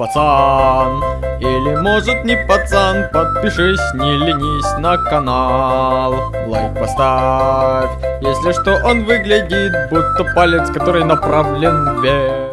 пацан. Или может не пацан Подпишись, не ленись на канал. Лайк поставь. Если что он выглядит Будто палец, который направлен вверх.